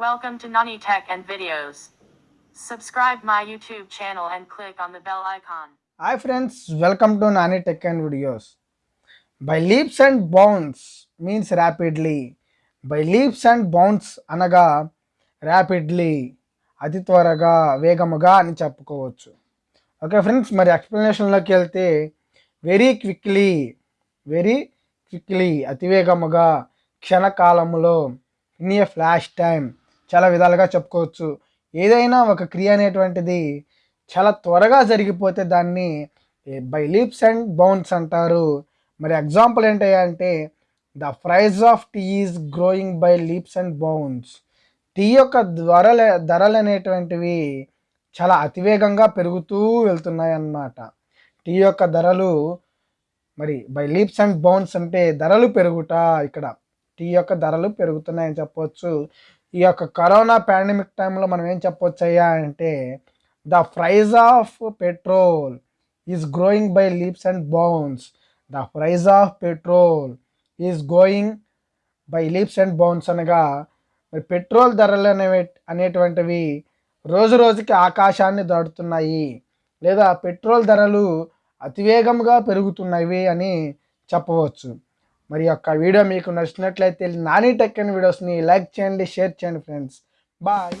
Welcome to Nani Tech and Videos. Subscribe my YouTube channel and click on the bell icon. Hi friends, welcome to Nani Tech and Videos. By leaps and bounds means rapidly. By leaps and bounds అనగా rapidly అతి త్వరగా వేగముగా అని చెప్పుకోవచ్చు okay friends మరి ఎక్స్ప్లెనేషన్లోకి వెళ్తే very quickly very quickly అతివేగముగా క్షణకాలంలో ఇన్ ఏ ఫ్లాష్ టైం చాలా విధాలుగా చెప్పుకోవచ్చు. ఏదైనా ఒక క్రియ అనేటువంటిది చాలా త్వరగా జరిగిపోతే దాన్ని బై లీప్స్ అండ్ బౌన్స్ అంటారు. మరి ఎగ్జాంపుల్ ఏంటంటే the price of tea is growing by leaps and bounds. Tea యొక్క ధరలు ధరలు అనేటువంటివి చాలా అతివేగంగా పెరుగుతూ వెళ్తున్నాయి అన్నమాట. టీ యొక్క ధరలు మరి బై లీప్స్ అండ్ బౌన్స్ అంటే ధరలు పెరుగుట ఇక్కడ టీ యొక్క ధరలు పెరుగుతున్నాయని చెప్పవచ్చు ఈ యొక్క కరోనా పాండమిక్ టైంలో మనం ఏం చెప్పవచ్చు అయ్యా అంటే the price of petrol is growing by leaps and bounds. The price of petrol is going by leaps and bounds అనగా మరి పెట్రోల్ ధరలు అనేవి అనేటువంటివి రోజు రోజుకి ఆకాశాన్ని దాటుతున్నాయి. లేదా పెట్రోల్ ధరలు అతివేగంగా పెరుగుతున్నవి అని చెప్పవచ్చు. మరి యొక్క వీడియో మీకు నచ్చినట్లయితే నాని టెక్ అండ్ వీడియోస్ని లైక్ చేయండి షేర్ చేయండి ఫ్రెండ్స్. బాయ్.